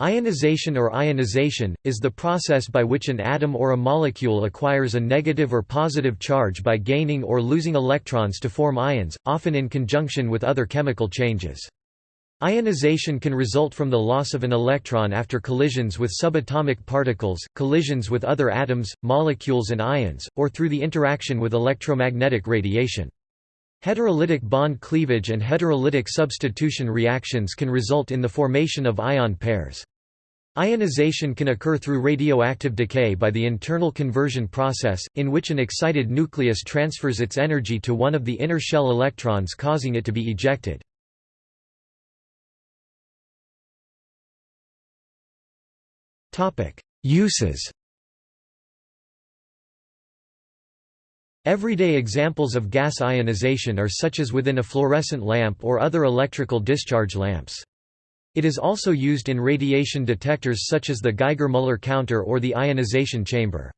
Ionization or ionization, is the process by which an atom or a molecule acquires a negative or positive charge by gaining or losing electrons to form ions, often in conjunction with other chemical changes. Ionization can result from the loss of an electron after collisions with subatomic particles, collisions with other atoms, molecules and ions, or through the interaction with electromagnetic radiation. Heterolytic bond cleavage and heterolytic substitution reactions can result in the formation of ion pairs. Ionization can occur through radioactive decay by the internal conversion process, in which an excited nucleus transfers its energy to one of the inner shell electrons causing it to be ejected. Uses Everyday examples of gas ionization are such as within a fluorescent lamp or other electrical discharge lamps. It is also used in radiation detectors such as the Geiger-Müller counter or the ionization chamber.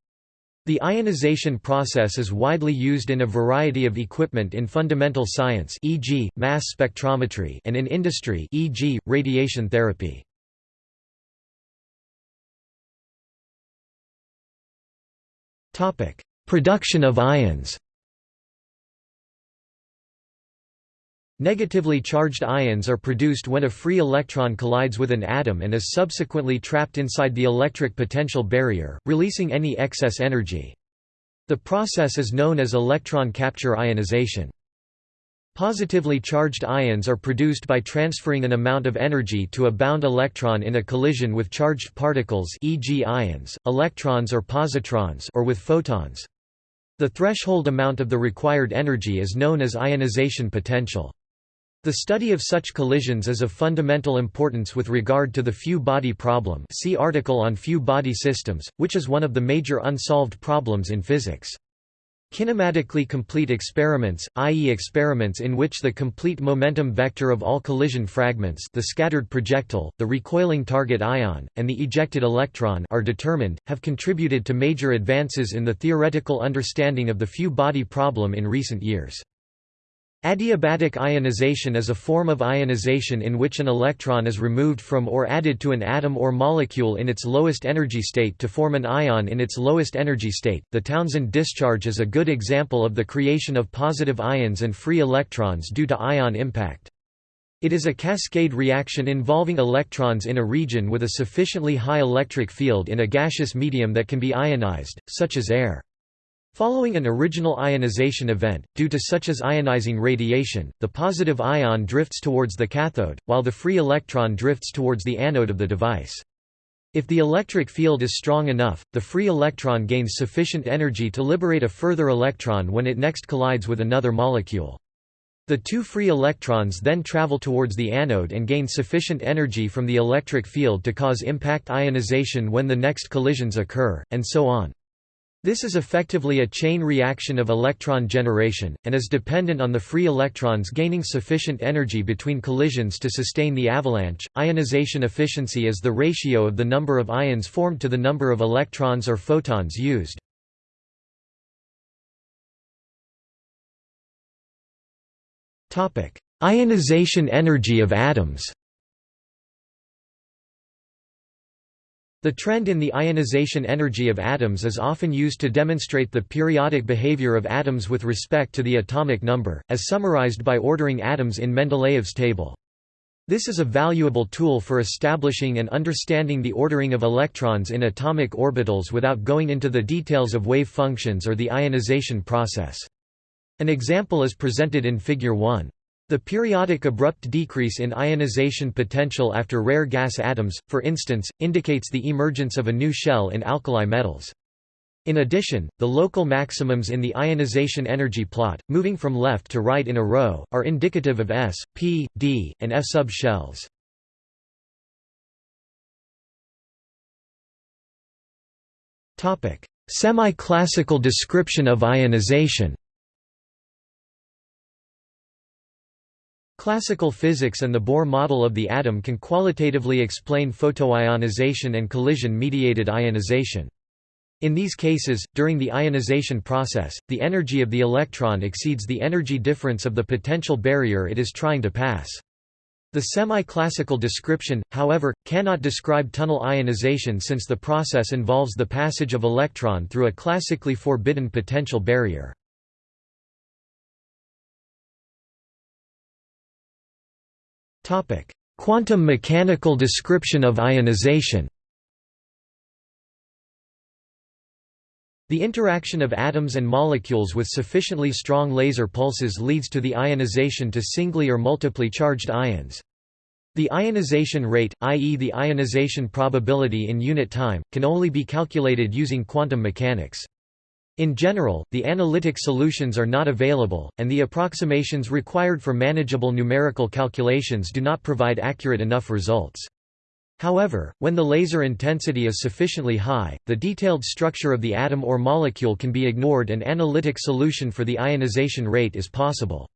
The ionization process is widely used in a variety of equipment in fundamental science e.g., mass spectrometry and in industry e.g., radiation therapy. Production of ions Negatively charged ions are produced when a free electron collides with an atom and is subsequently trapped inside the electric potential barrier, releasing any excess energy. The process is known as electron capture ionization. Positively charged ions are produced by transferring an amount of energy to a bound electron in a collision with charged particles e.g. ions, electrons or positrons or with photons. The threshold amount of the required energy is known as ionization potential. The study of such collisions is of fundamental importance with regard to the few-body problem see article on few-body systems, which is one of the major unsolved problems in physics. Kinematically complete experiments, i.e. experiments in which the complete momentum vector of all collision fragments the scattered projectile, the recoiling target ion, and the ejected electron are determined, have contributed to major advances in the theoretical understanding of the few-body problem in recent years. Adiabatic ionization is a form of ionization in which an electron is removed from or added to an atom or molecule in its lowest energy state to form an ion in its lowest energy state. The Townsend discharge is a good example of the creation of positive ions and free electrons due to ion impact. It is a cascade reaction involving electrons in a region with a sufficiently high electric field in a gaseous medium that can be ionized, such as air. Following an original ionization event, due to such as ionizing radiation, the positive ion drifts towards the cathode, while the free electron drifts towards the anode of the device. If the electric field is strong enough, the free electron gains sufficient energy to liberate a further electron when it next collides with another molecule. The two free electrons then travel towards the anode and gain sufficient energy from the electric field to cause impact ionization when the next collisions occur, and so on. This is effectively a chain reaction of electron generation, and is dependent on the free electrons gaining sufficient energy between collisions to sustain the avalanche. Ionization efficiency is the ratio of the number of ions formed to the number of electrons or photons used. Ionization energy of atoms The trend in the ionization energy of atoms is often used to demonstrate the periodic behavior of atoms with respect to the atomic number, as summarized by ordering atoms in Mendeleev's table. This is a valuable tool for establishing and understanding the ordering of electrons in atomic orbitals without going into the details of wave functions or the ionization process. An example is presented in Figure 1. The periodic abrupt decrease in ionization potential after rare gas atoms, for instance, indicates the emergence of a new shell in alkali metals. In addition, the local maximums in the ionization energy plot, moving from left to right in a row, are indicative of s, p, d, and f sub shells. Semi-classical description of ionization Classical physics and the Bohr model of the atom can qualitatively explain photoionization and collision-mediated ionization. In these cases, during the ionization process, the energy of the electron exceeds the energy difference of the potential barrier it is trying to pass. The semi-classical description, however, cannot describe tunnel ionization since the process involves the passage of electron through a classically forbidden potential barrier. Quantum mechanical description of ionization The interaction of atoms and molecules with sufficiently strong laser pulses leads to the ionization to singly or multiply charged ions. The ionization rate, i.e. the ionization probability in unit time, can only be calculated using quantum mechanics. In general, the analytic solutions are not available, and the approximations required for manageable numerical calculations do not provide accurate enough results. However, when the laser intensity is sufficiently high, the detailed structure of the atom or molecule can be ignored and analytic solution for the ionization rate is possible.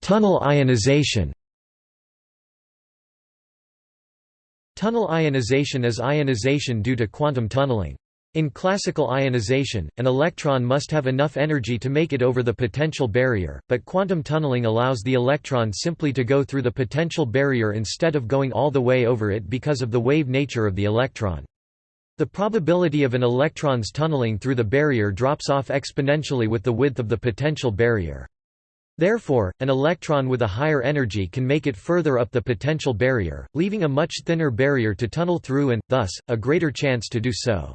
Tunnel ionization Tunnel ionization is ionization due to quantum tunneling. In classical ionization, an electron must have enough energy to make it over the potential barrier, but quantum tunneling allows the electron simply to go through the potential barrier instead of going all the way over it because of the wave nature of the electron. The probability of an electron's tunneling through the barrier drops off exponentially with the width of the potential barrier. Therefore, an electron with a higher energy can make it further up the potential barrier, leaving a much thinner barrier to tunnel through and, thus, a greater chance to do so.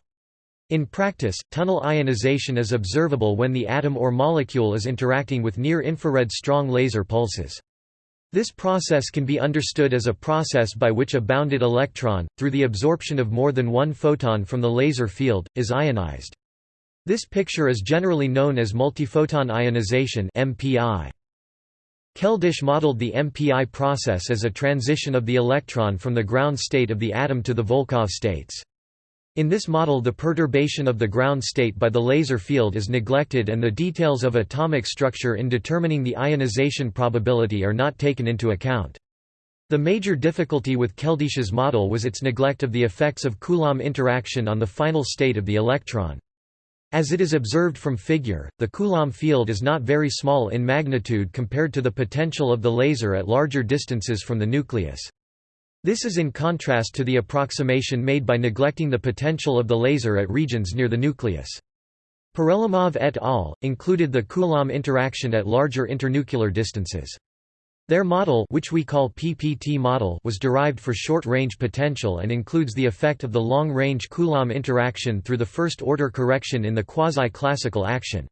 In practice, tunnel ionization is observable when the atom or molecule is interacting with near-infrared strong laser pulses. This process can be understood as a process by which a bounded electron, through the absorption of more than one photon from the laser field, is ionized. This picture is generally known as multiphoton ionization MPI. Keldysh modeled the MPI process as a transition of the electron from the ground state of the atom to the Volkov states. In this model the perturbation of the ground state by the laser field is neglected and the details of atomic structure in determining the ionization probability are not taken into account. The major difficulty with Keldysh's model was its neglect of the effects of Coulomb interaction on the final state of the electron. As it is observed from figure, the Coulomb field is not very small in magnitude compared to the potential of the laser at larger distances from the nucleus. This is in contrast to the approximation made by neglecting the potential of the laser at regions near the nucleus. Perelomov et al. included the Coulomb interaction at larger internuclear distances. Their model which we call PPT model was derived for short-range potential and includes the effect of the long-range Coulomb interaction through the first-order correction in the quasi-classical action.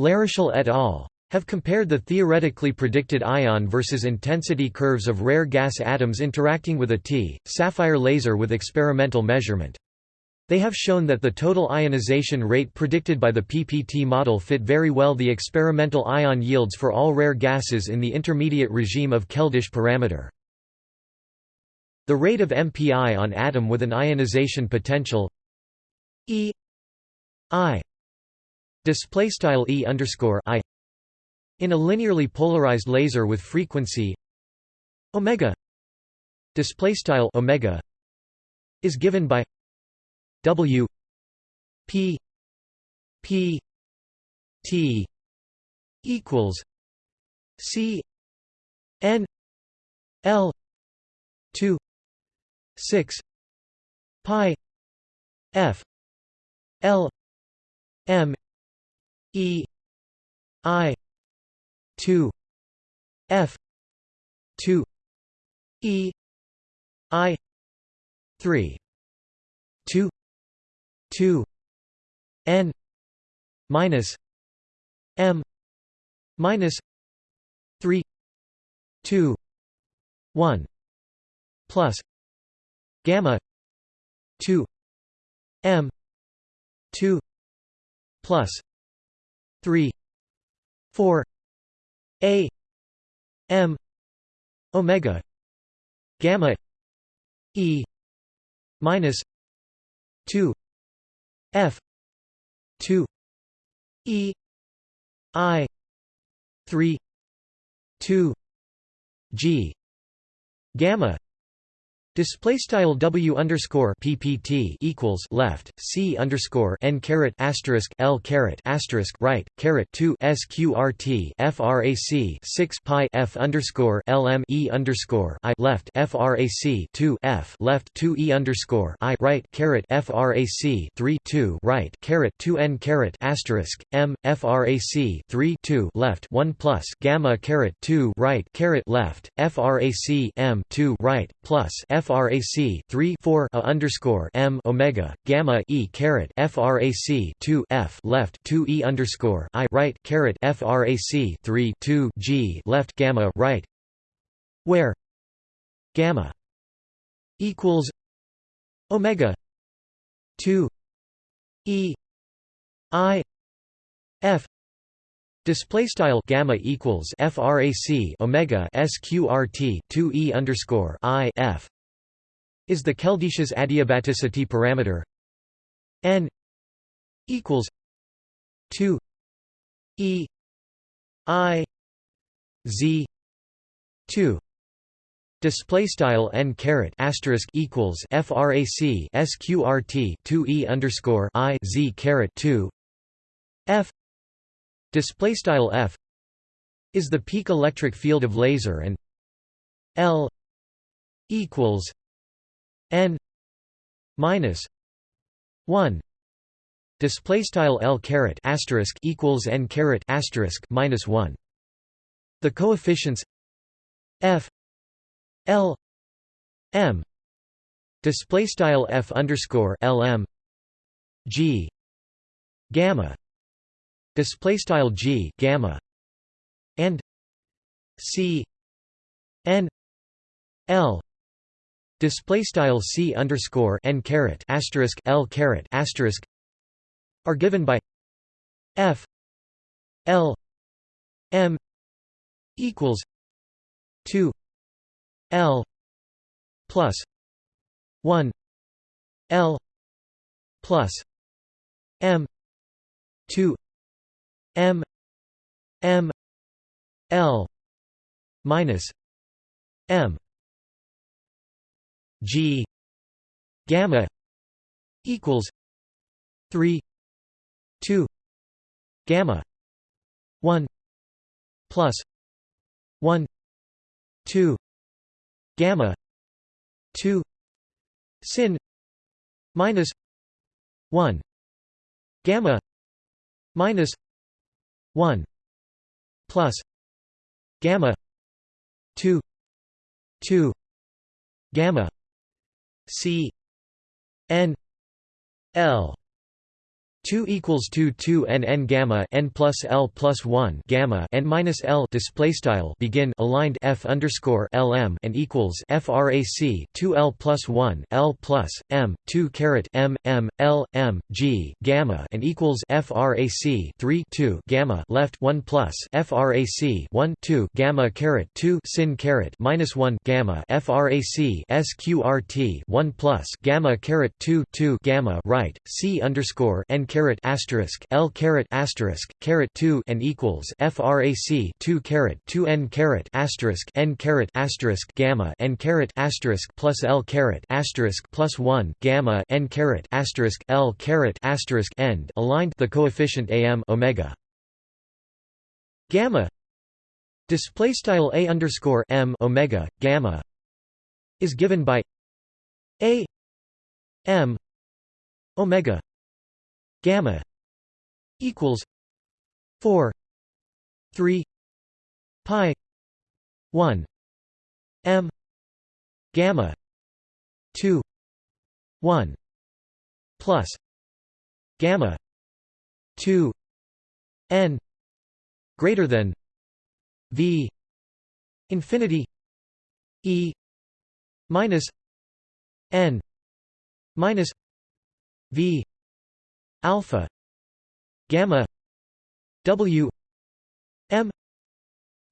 Larochelle et al have compared the theoretically predicted ion versus intensity curves of rare gas atoms interacting with a T, sapphire laser with experimental measurement. They have shown that the total ionization rate predicted by the PPT model fit very well the experimental ion yields for all rare gases in the intermediate regime of Keldysh parameter. The rate of MPI on atom with an ionization potential E I display style E underscore I in a linearly polarized laser with frequency omega display style omega is given by w p p t equals c n l 2 6 pi f l m e i 2 f 2 e i 3 2 2 n minus m minus 3 2 1 plus gamma 2 m 2 plus 3 4 a m omega gamma e minus 2 f 2 e i 3 2 g gamma Display style W underscore PPT equals left C underscore N caret asterisk L caret asterisk right caret two SQRT FRAC six pi F underscore LM E underscore I left FRAC two F left two E underscore I right caret FRAC three two right caret two N caret asterisk M FRAC three two left one plus gamma caret two right caret left FRAC M two right plus F frac 3 4 a underscore m omega gamma e caret frac 2 f left 2 e underscore i right caret frac 3 2 g left gamma right. Where? Gamma equals omega 2 e i f. Display style gamma equals frac omega sqrt 2 e underscore i f is the Keldysh's adiabaticity parameter. N equals 2 e i z 2 Display style n caret asterisk equals frac sqrt 2 e underscore i z caret 2 f display style f is the peak electric field of laser and l equals n minus 1 display style l caret asterisk equals n caret asterisk minus 1 the coefficients f l m display style f underscore lm g gamma display style g gamma and c n l display style c underscore n caret asterisk l caret asterisk are given by f l m equals 2 l plus 1 l plus m 2 m m l minus m G gamma equals 3 2 gamma 1 plus 1 2 gamma 2 sin minus 1 gamma minus 1 plus gamma 2 2 gamma c n l 2 equals 2 2 n n gamma n plus l plus 1 gamma n minus l display style begin aligned f underscore lm and equals frac 2 l plus 1 l plus m 2 caret m m l m g gamma and equals frac 3 2 gamma left 1 plus frac 1 2 gamma caret 2 sin caret minus 1 gamma frac sqrt 1 plus gamma caret 2 2 gamma right c underscore n caret asterisk L caret asterisk caret 2 and equals frac 2 caret 2 n caret asterisk n caret asterisk gamma n caret asterisk plus L caret asterisk plus 1 gamma n caret asterisk L caret asterisk end aligned the coefficient am omega. Gamma display style a underscore m omega gamma is given by a m omega gamma equals 4 3 pi 1 m gamma 2 1 plus gamma 2 n greater than v infinity e minus n minus v alpha gamma w m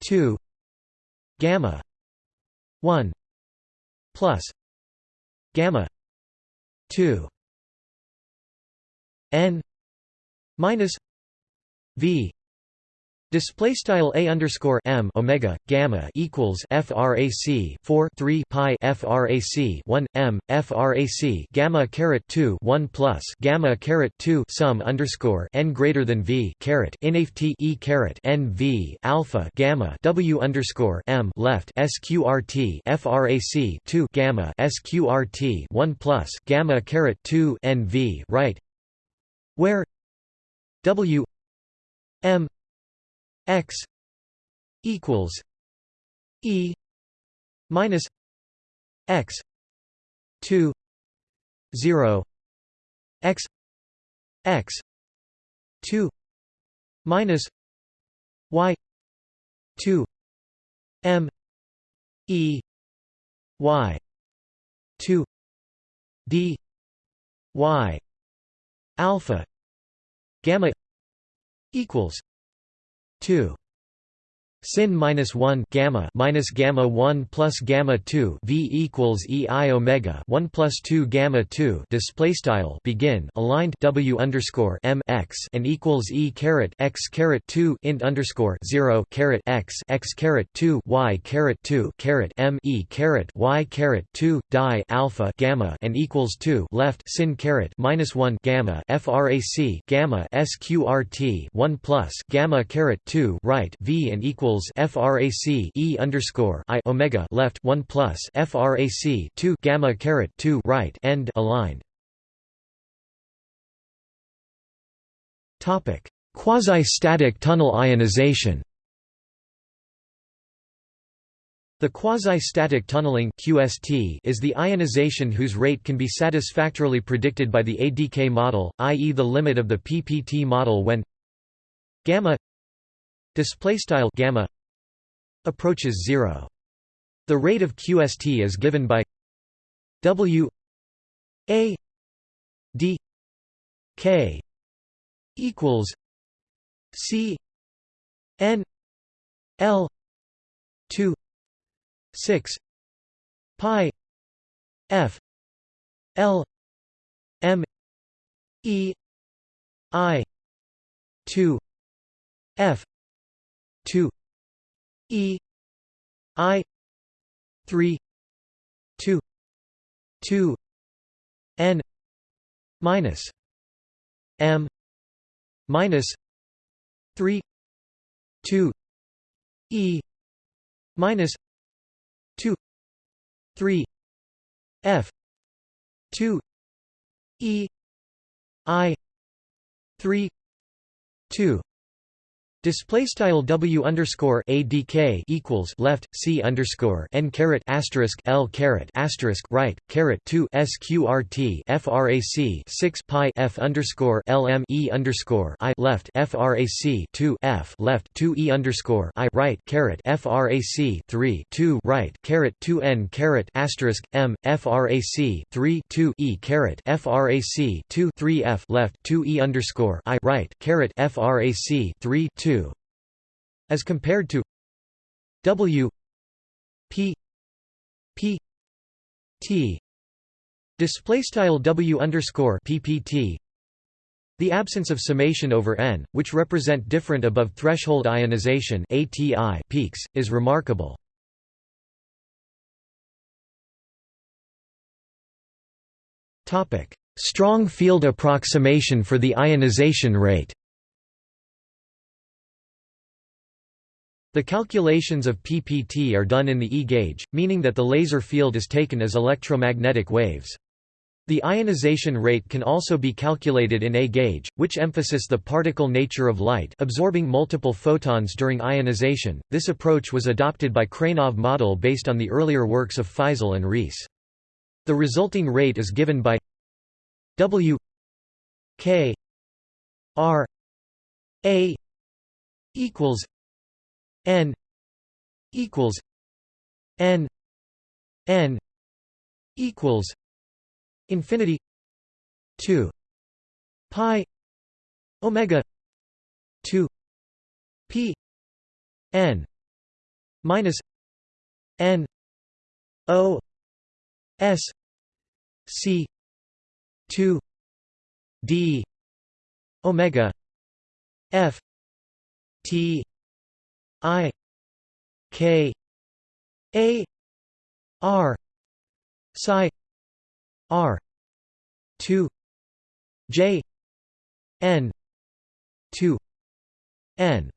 2 gamma 1 plus gamma 2 n minus v Display style a underscore m omega gamma equals frac 4 3 pi frac 1 m frac gamma caret 2 1 plus gamma caret 2 sum underscore n greater than v caret inft e caret n v alpha gamma w underscore m left sqrt frac 2 gamma sqrt 1 plus gamma caret 2 n v right where w m x equals e minus x 2 0 x x 2 minus y 2 m e y 2 d y alpha gamma equals 2 sin minus 1 gamma minus gamma 1 plus gamma 2 v equals e i omega 1 plus 2 gamma 2 display style begin aligned w underscore m x and equals e caret x caret 2 int underscore 0 caret x x caret 2 y caret 2 caret m e caret y caret 2 die alpha gamma and equals 2 left sin caret minus 1 gamma frac gamma sqrt 1 plus gamma caret 2 right v and equals equals frac e underscore i omega left 1 plus frac 2 gamma caret 2 right end aligned. Topic: Quasi-static tunnel ionization. The quasi-static tunneling QST is the ionization whose rate can be satisfactorily predicted by the ADK model, i.e. the limit of the PPT model when gamma display style gamma approaches 0 the rate of qst is given by w a d k equals c n l 2 6 pi f l m e i 2 f 2 e i 3 2 2 n minus m minus 3 2 e minus 2 3 f 2 e i 3 2 Display style W underscore ADK equals left C underscore N caret asterisk L caret asterisk right caret two SQRT FRAC six pi F underscore LM E underscore I left FRAC two F left two E underscore I right caret FRAC three two right caret two N caret asterisk M FRAC three two E caret FRAC two three F left two E underscore I right caret FRAC three two as compared to W P P T. Display style W underscore PPT the absence of summation over n, which represent different above threshold ionization ATI peaks, is remarkable. Strong field approximation for the ionization rate The calculations of PPT are done in the E-gauge, meaning that the laser field is taken as electromagnetic waves. The ionization rate can also be calculated in A-gauge, which emphasizes the particle nature of light absorbing multiple photons during ionization. This approach was adopted by Krainov model based on the earlier works of Faisal and Reiss. The resulting rate is given by W K R A equals n equals n n equals infinity 2 pi omega 2 p n minus n o s c 2 d omega f t I K A R psi R two J N two N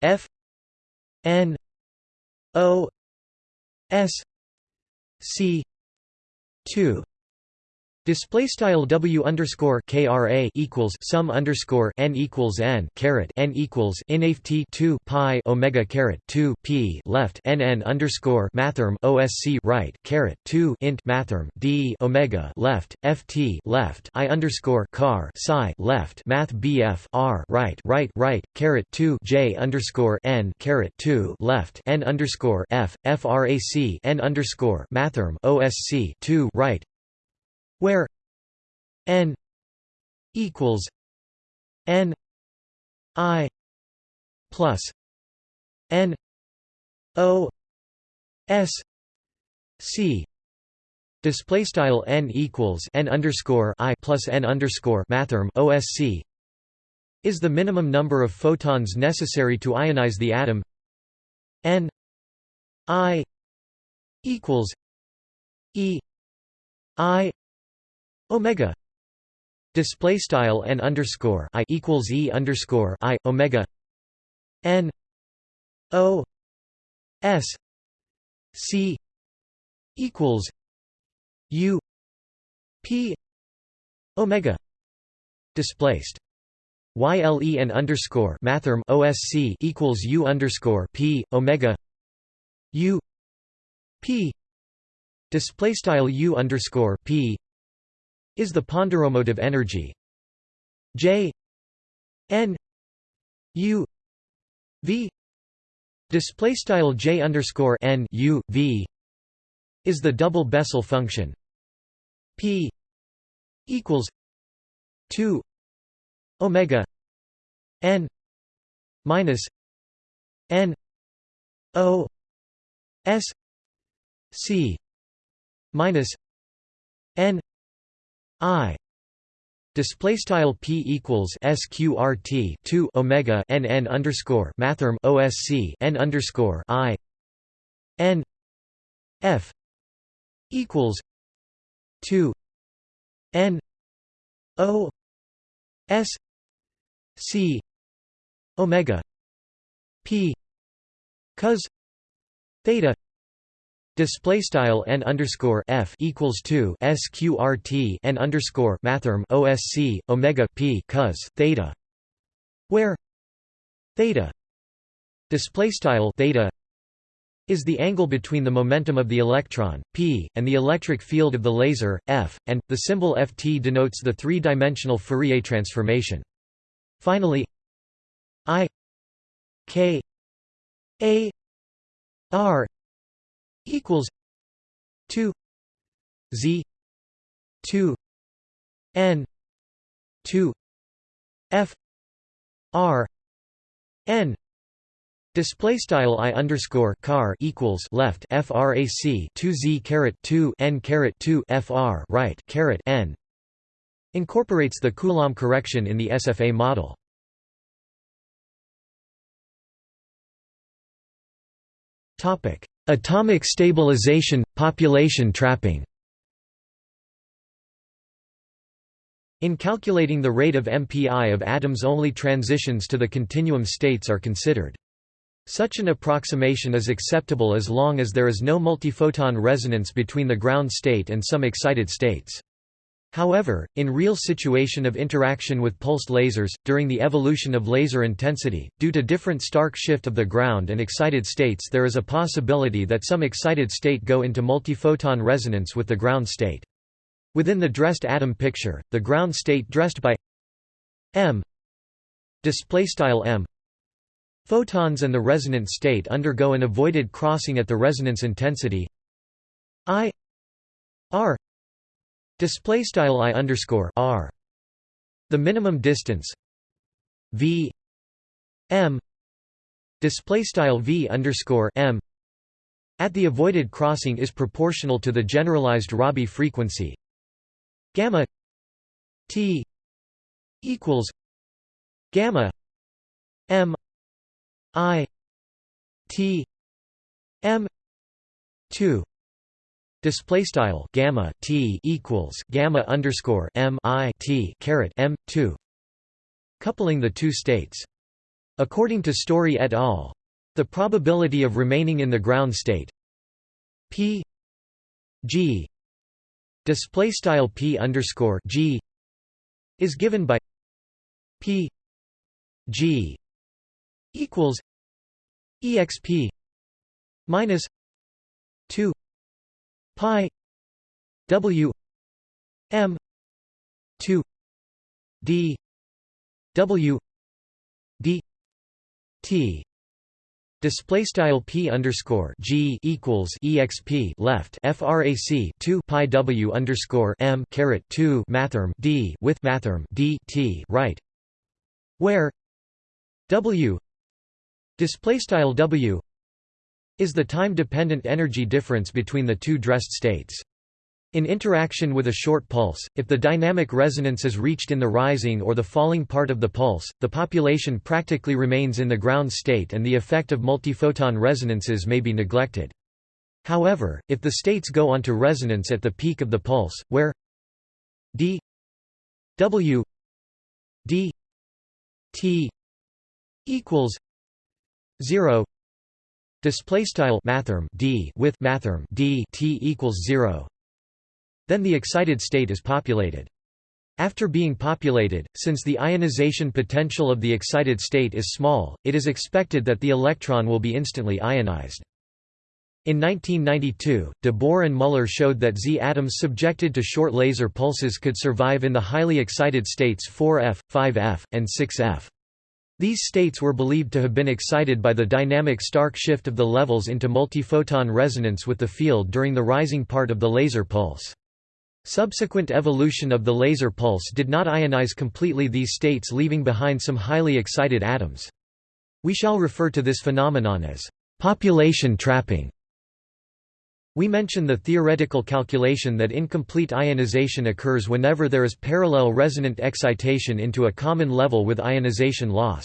F N O S C two Display style W underscore KRA equals sum underscore N equals N caret N equals inft two pi Omega caret two P left NN underscore mathrm OSC right caret two int mathrm D Omega left FT left I underscore car psi left Math BF R right right right caret two J underscore N caret two left N underscore F FRAC N underscore mathrm OSC two right where n equals n i plus n o s c. Display style n equals n underscore i plus n underscore mathrm osc is the minimum number of photons necessary to ionize the atom? N i equals e i omega. Display style n underscore i equals e underscore i omega. N o s c equals u p omega. Displaced. Yle and underscore mathrm osc equals u underscore p omega. U p. Display style u underscore p is the ponderomotive energy. J N U V display style J underscore N U V is the double Bessel function. P equals two Omega N minus N O S C minus N I. Display style p equals sqrt 2 omega n n underscore mathrm osc n underscore i. N. F. equals 2 n o s c omega p cos theta Display style n underscore f equals two sqrt n underscore mathrm osc omega p cos theta, where theta display style theta is the angle between the momentum of the electron p and the electric field of the laser f, and the symbol ft denotes the three-dimensional Fourier transformation. Finally, i k a r equals 2 z 2 n 2 f r n Display style i underscore car equals left frac 2 z caret 2 n caret 2 fr right caret n incorporates the Coulomb correction in the SFA model. Topic: Atomic stabilization, population trapping In calculating the rate of MPI of atoms only transitions to the continuum states are considered. Such an approximation is acceptable as long as there is no multiphoton resonance between the ground state and some excited states. However, in real situation of interaction with pulsed lasers, during the evolution of laser intensity, due to different stark shift of the ground and excited states there is a possibility that some excited state go into multiphoton resonance with the ground state. Within the dressed atom picture, the ground state dressed by m m photons and the resonant state undergo an avoided crossing at the resonance intensity i r Display style i underscore r. The minimum distance. V. M. Display style v underscore m. At the avoided crossing is proportional to the generalized Rabi frequency. Gamma t equals gamma m I T M two Display style gamma t equals gamma underscore m i t caret m two, coupling the two states. According to Story et al., the probability of remaining in the ground state p g display style p underscore g is given by p g equals exp minus 2 pi w m 2 d w d t Display style p underscore g equals exp left frac 2 pi w underscore m caret 2 mathrm d with mathrm d t right, where w display style w is the time-dependent energy difference between the two dressed states. In interaction with a short pulse, if the dynamic resonance is reached in the rising or the falling part of the pulse, the population practically remains in the ground state and the effect of multiphoton resonances may be neglected. However, if the states go onto resonance at the peak of the pulse, where d w d t equals 0 display style mathrm d with mathrm d t equals 0 then the excited state is populated after being populated, since the ionization potential of the excited state is small, it is expected that the electron will be instantly ionized. In 1992, de Boer and Muller showed that Z atoms subjected to short laser pulses could survive in the highly excited states 4F, 5F, and 6F. These states were believed to have been excited by the dynamic Stark shift of the levels into multiphoton resonance with the field during the rising part of the laser pulse. Subsequent evolution of the laser pulse did not ionize completely these states leaving behind some highly excited atoms. We shall refer to this phenomenon as population trapping. We mention the theoretical calculation that incomplete ionization occurs whenever there is parallel resonant excitation into a common level with ionization loss.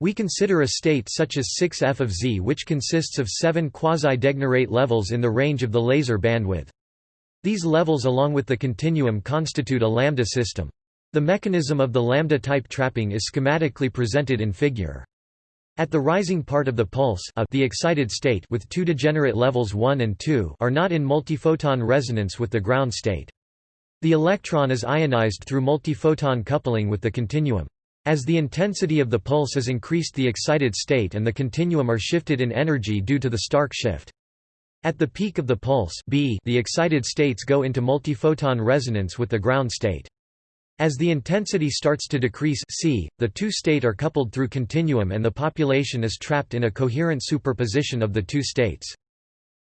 We consider a state such as 6f of Z which consists of seven quasi-degenerate levels in the range of the laser bandwidth. These levels along with the continuum constitute a lambda system. The mechanism of the lambda-type trapping is schematically presented in figure. At the rising part of the pulse a, the excited state with two degenerate levels 1 and 2 are not in multiphoton resonance with the ground state. The electron is ionized through multiphoton coupling with the continuum. As the intensity of the pulse is increased the excited state and the continuum are shifted in energy due to the Stark shift. At the peak of the pulse B, the excited states go into multiphoton resonance with the ground state. As the intensity starts to decrease C, the two state are coupled through continuum and the population is trapped in a coherent superposition of the two states.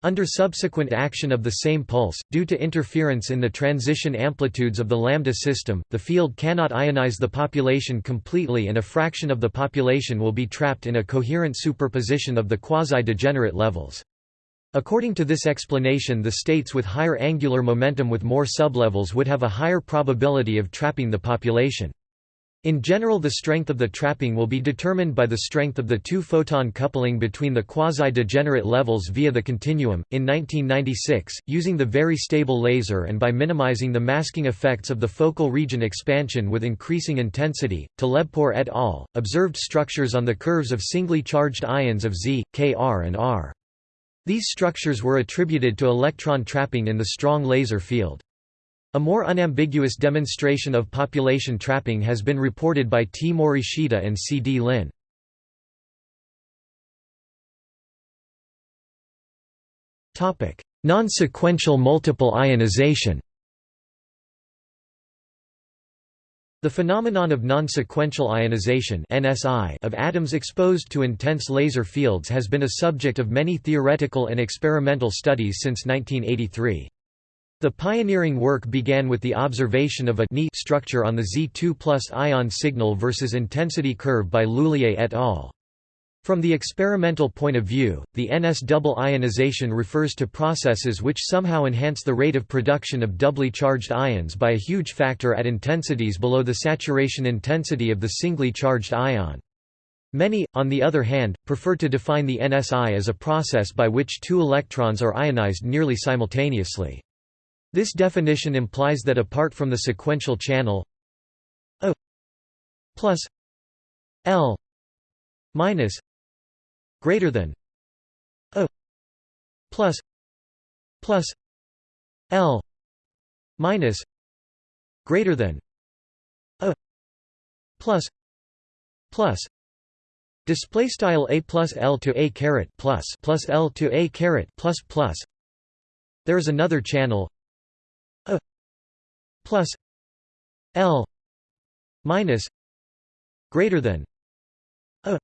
Under subsequent action of the same pulse, due to interference in the transition amplitudes of the lambda system, the field cannot ionize the population completely and a fraction of the population will be trapped in a coherent superposition of the quasi-degenerate levels. According to this explanation the states with higher angular momentum with more sublevels would have a higher probability of trapping the population. In general the strength of the trapping will be determined by the strength of the two-photon coupling between the quasi-degenerate levels via the continuum. In 1996, using the very stable laser and by minimizing the masking effects of the focal region expansion with increasing intensity, Talebpour et al. observed structures on the curves of singly charged ions of Z, Kr and R. These structures were attributed to electron trapping in the strong laser field. A more unambiguous demonstration of population trapping has been reported by T. Morishita and C. D. Lin. Non-sequential multiple ionization The phenomenon of non-sequential ionization of atoms exposed to intense laser fields has been a subject of many theoretical and experimental studies since 1983. The pioneering work began with the observation of a structure on the Z2 plus ion signal versus intensity curve by Lhuillier et al. From the experimental point of view, the NS double ionization refers to processes which somehow enhance the rate of production of doubly charged ions by a huge factor at intensities below the saturation intensity of the singly charged ion. Many, on the other hand, prefer to define the NSI as a process by which two electrons are ionized nearly simultaneously. This definition implies that apart from the sequential channel O plus L minus greater than O plus plus L minus greater than A plus plus display style a plus l to a caret plus plus l to a caret plus plus. There is another channel a plus l minus greater than a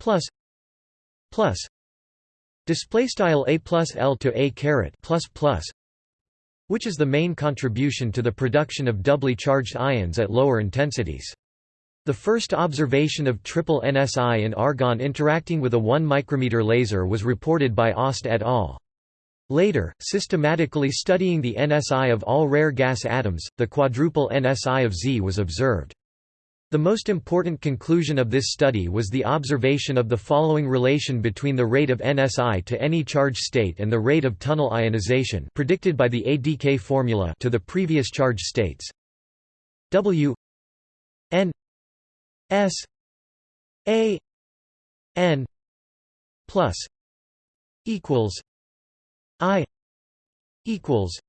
plus plus display style a plus l to a caret plus plus which is the main contribution to the production of doubly charged ions at lower intensities the first observation of triple NSI in argon interacting with a 1 micrometer laser was reported by Augst et al. Later, systematically studying the NSI of all rare gas atoms, the quadruple NSI of Z was observed. The most important conclusion of this study was the observation of the following relation between the rate of NSI to any charge state and the rate of tunnel ionization predicted by the ADK formula to the previous charge states. W n S A N plus equals I equals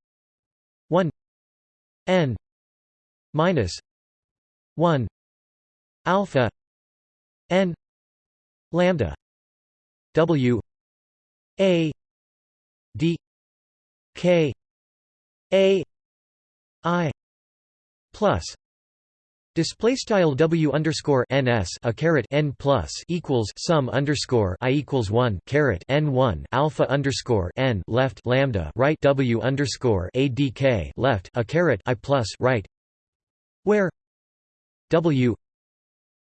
one N minus one alpha N lambda W A D K A I plus Display style W underscore NS a caret N plus equals sum underscore I equals one caret N one alpha underscore N left lambda right W underscore ADK left a caret I plus right where W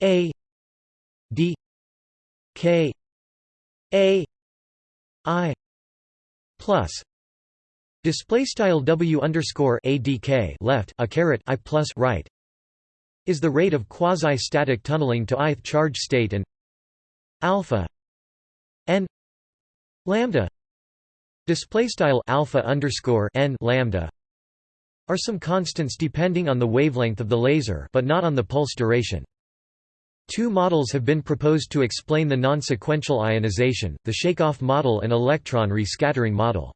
A D K A I plus display style W underscore ADK left a caret I plus right is the rate of quasi-static tunneling to ith charge state and alpha n lambda display style alpha underscore n lambda are some constants depending on the wavelength of the laser but not on the pulse duration. Two models have been proposed to explain the non-sequential ionization, the Shakeoff model and electron rescattering model.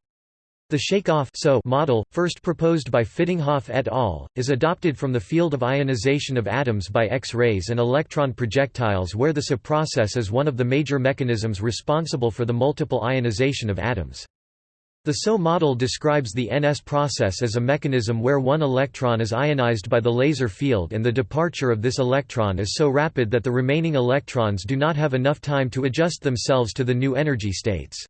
The Shakeoff so model, first proposed by Fittinghoff et al., is adopted from the field of ionization of atoms by X-rays and electron projectiles where the SO process is one of the major mechanisms responsible for the multiple ionization of atoms. The SO model describes the NS process as a mechanism where one electron is ionized by the laser field and the departure of this electron is so rapid that the remaining electrons do not have enough time to adjust themselves to the new energy states.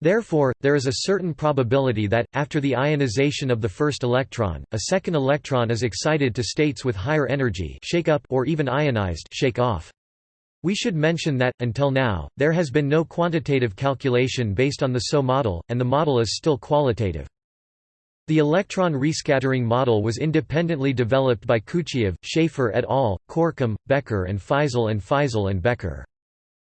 Therefore, there is a certain probability that, after the ionization of the first electron, a second electron is excited to states with higher energy shake up or even ionized shake off. We should mention that, until now, there has been no quantitative calculation based on the SO model, and the model is still qualitative. The electron rescattering model was independently developed by Kuchiev, Schaefer et al., Corkum, Becker and Faisal and Faisal and Becker.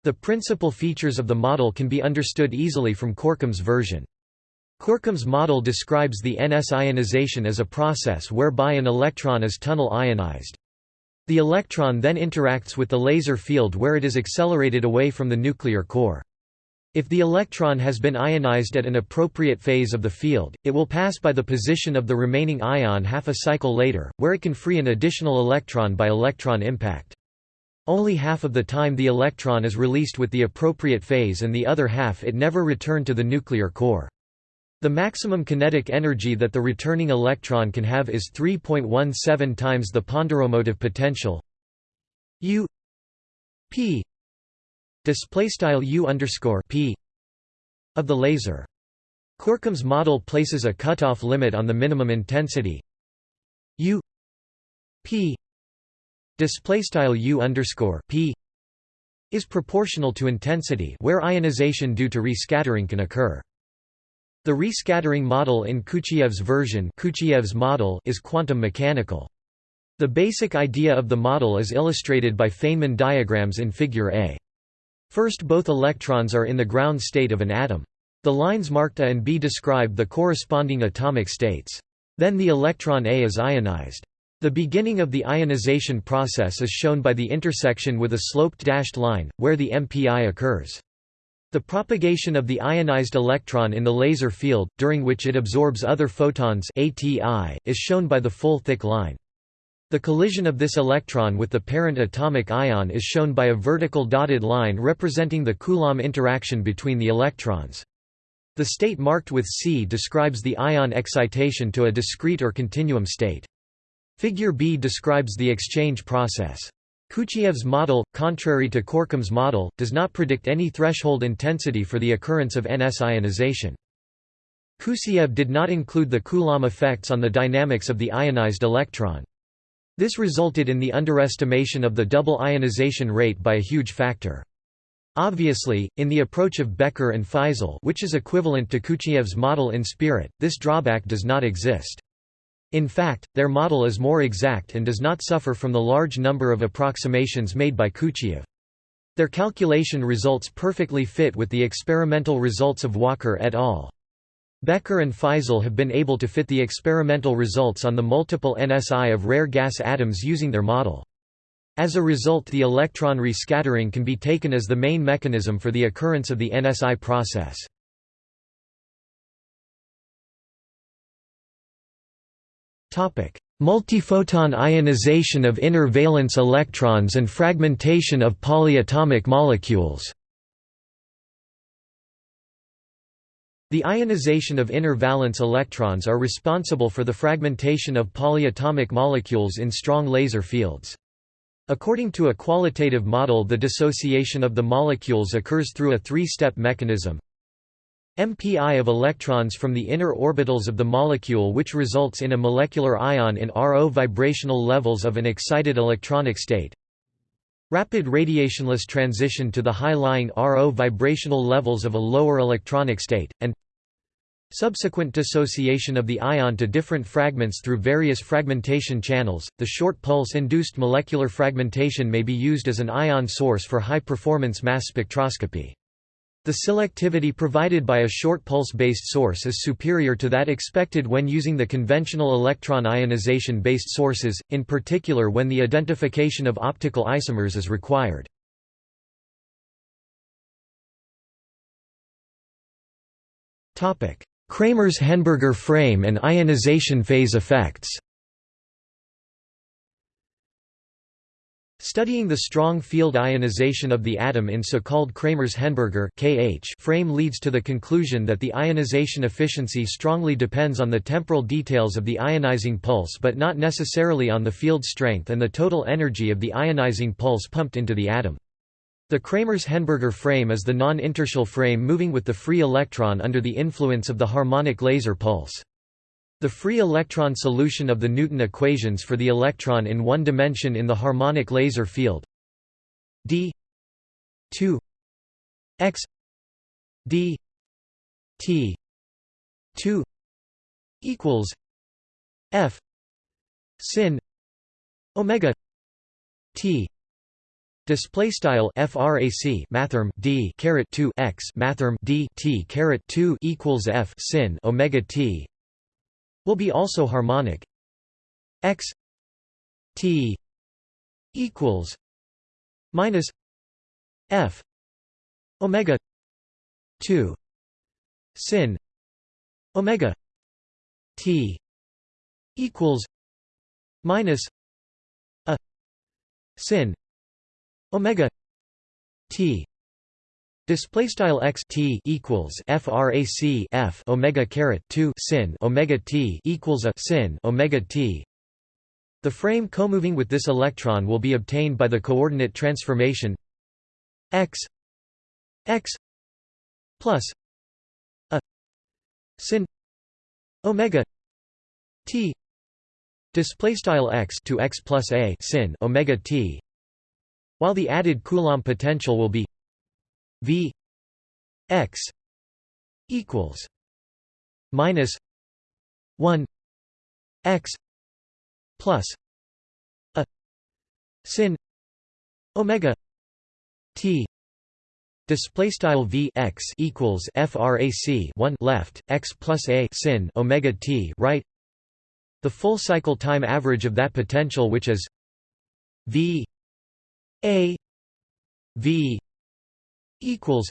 The principal features of the model can be understood easily from Corkum's version. Corkum's model describes the NS ionization as a process whereby an electron is tunnel ionized. The electron then interacts with the laser field where it is accelerated away from the nuclear core. If the electron has been ionized at an appropriate phase of the field, it will pass by the position of the remaining ion half a cycle later, where it can free an additional electron by electron impact. Only half of the time the electron is released with the appropriate phase and the other half it never returned to the nuclear core. The maximum kinetic energy that the returning electron can have is 3.17 times the ponderomotive potential U P display style U underscore P of the laser. Corkum's model places a cutoff limit on the minimum intensity U P display style u underscore p is proportional to intensity where ionization due to rescattering can occur. The rescattering model in Kuchiev's version Kuchiev's model is quantum mechanical. The basic idea of the model is illustrated by Feynman diagrams in Figure A. First both electrons are in the ground state of an atom. The lines marked A and B describe the corresponding atomic states. Then the electron A is ionized. The beginning of the ionization process is shown by the intersection with a sloped dashed line, where the MPI occurs. The propagation of the ionized electron in the laser field, during which it absorbs other photons ATI, is shown by the full thick line. The collision of this electron with the parent atomic ion is shown by a vertical dotted line representing the Coulomb interaction between the electrons. The state marked with C describes the ion excitation to a discrete or continuum state. Figure B describes the exchange process. Kuchiev's model, contrary to Corkum's model, does not predict any threshold intensity for the occurrence of NS ionization. Kuchiev did not include the Coulomb effects on the dynamics of the ionized electron. This resulted in the underestimation of the double ionization rate by a huge factor. Obviously, in the approach of Becker and Faisal which is equivalent to Kuchiev's model in spirit, this drawback does not exist. In fact, their model is more exact and does not suffer from the large number of approximations made by Kuchiev. Their calculation results perfectly fit with the experimental results of Walker et al. Becker and Faisal have been able to fit the experimental results on the multiple NSI of rare gas atoms using their model. As a result the electron rescattering can be taken as the main mechanism for the occurrence of the NSI process. Multiphoton ionization of inner valence electrons and fragmentation of polyatomic molecules The ionization of inner valence electrons are responsible for the fragmentation of polyatomic molecules in strong laser fields. According to a qualitative model the dissociation of the molecules occurs through a three-step mechanism. MPI of electrons from the inner orbitals of the molecule which results in a molecular ion in RO vibrational levels of an excited electronic state. Rapid radiationless transition to the high-lying RO vibrational levels of a lower electronic state, and Subsequent dissociation of the ion to different fragments through various fragmentation channels. The short pulse induced molecular fragmentation may be used as an ion source for high performance mass spectroscopy. The selectivity provided by a short pulse-based source is superior to that expected when using the conventional electron ionization-based sources, in particular when the identification of optical isomers is required. Kramers-Henneberger frame and ionization phase effects Studying the strong field ionization of the atom in so-called Kramers-Henneberger frame leads to the conclusion that the ionization efficiency strongly depends on the temporal details of the ionizing pulse but not necessarily on the field strength and the total energy of the ionizing pulse pumped into the atom. The Kramers-Henneberger frame is the non-inertial frame moving with the free electron under the influence of the harmonic laser pulse. The free electron solution of the Newton equations for the electron in one dimension in the harmonic laser field. D 2 x d t 2 equals f sin omega t Display style frac mathrm d caret 2 x mathrm d t caret 2 equals f sin omega t will be also harmonic. X t equals minus f omega 2 sin omega t equals minus a sin omega t display style x t equals frac f omega caret 2 sin omega t equals a sin omega t. The frame comoving with this electron will be obtained by the coordinate transformation x x plus a sin omega t. Display style x to x plus a sin omega t. While the added Coulomb potential will be V x equals minus 1 x plus a sin omega t display style v x equals frac 1 left x plus a sin omega t right? The full cycle time average of that potential which is v a v equals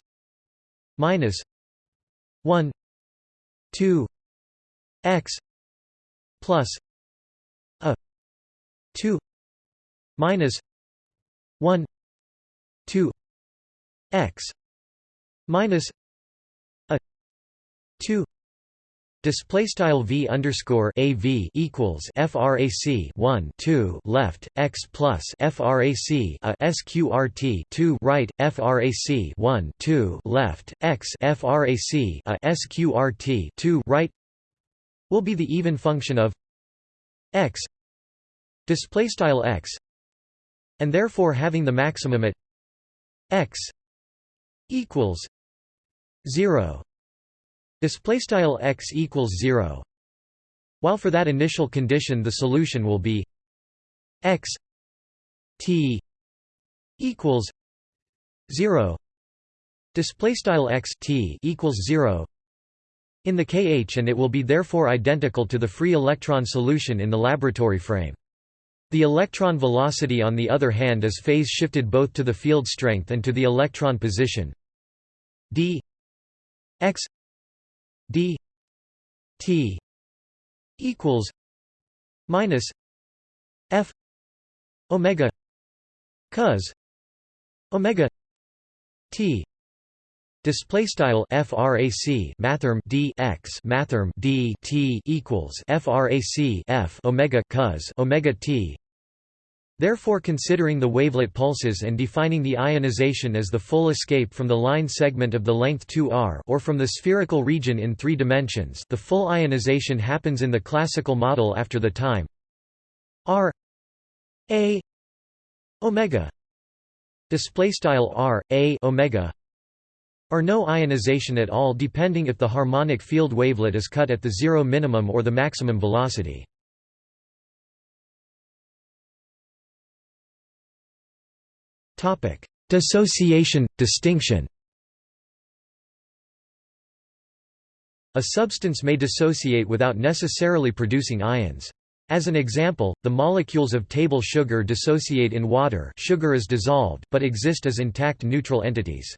minus 1 2 x plus a 2 minus 1 2 x minus a 2 Display style v underscore a v equals frac 1 2 left x plus frac a sqrt 2 right frac 1 2 left x frac a sqrt 2 right will be the even function of x display style x and therefore having the maximum at x equals 0 display style x equals 0 while for that initial condition the solution will be x t equals 0 display style x t equals 0 in the kh and it will be therefore identical to the free electron solution in the laboratory frame. The electron velocity on the other hand is phase shifted both to the field strength and to the electron position. D x d t equals minus f omega cos omega t Display style frac mathrm d x mathrm d t equals frac f omega cos omega t. Therefore considering the wavelet pulses and defining the ionization as the full escape from the line segment of the length 2r or from the spherical region in three dimensions the full ionization happens in the classical model after the time r a omega display style r a omega or no ionization at all depending if the harmonic field wavelet is cut at the zero minimum or the maximum velocity Dissociation, distinction A substance may dissociate without necessarily producing ions. As an example, the molecules of table sugar dissociate in water sugar is dissolved, but exist as intact neutral entities.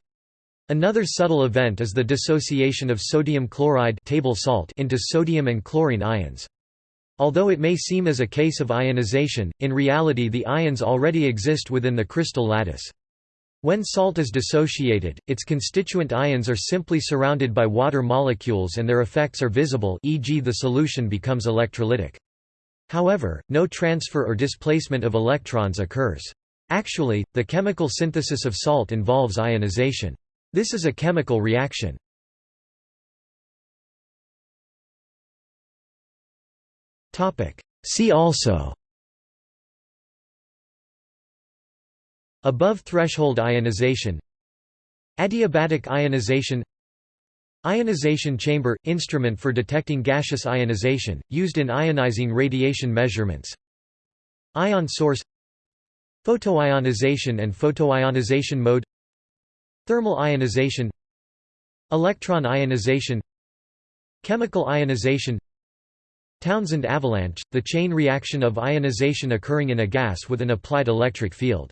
Another subtle event is the dissociation of sodium chloride table salt into sodium and chlorine ions. Although it may seem as a case of ionization, in reality the ions already exist within the crystal lattice. When salt is dissociated, its constituent ions are simply surrounded by water molecules and their effects are visible e.g. the solution becomes electrolytic. However, no transfer or displacement of electrons occurs. Actually, the chemical synthesis of salt involves ionization. This is a chemical reaction. See also. Above threshold ionization. Adiabatic ionization. Ionization chamber – instrument for detecting gaseous ionization, used in ionizing radiation measurements. Ion source. Photoionization and photoionization mode. Thermal ionization. Electron ionization. Chemical ionization Townsend avalanche, the chain reaction of ionization occurring in a gas with an applied electric field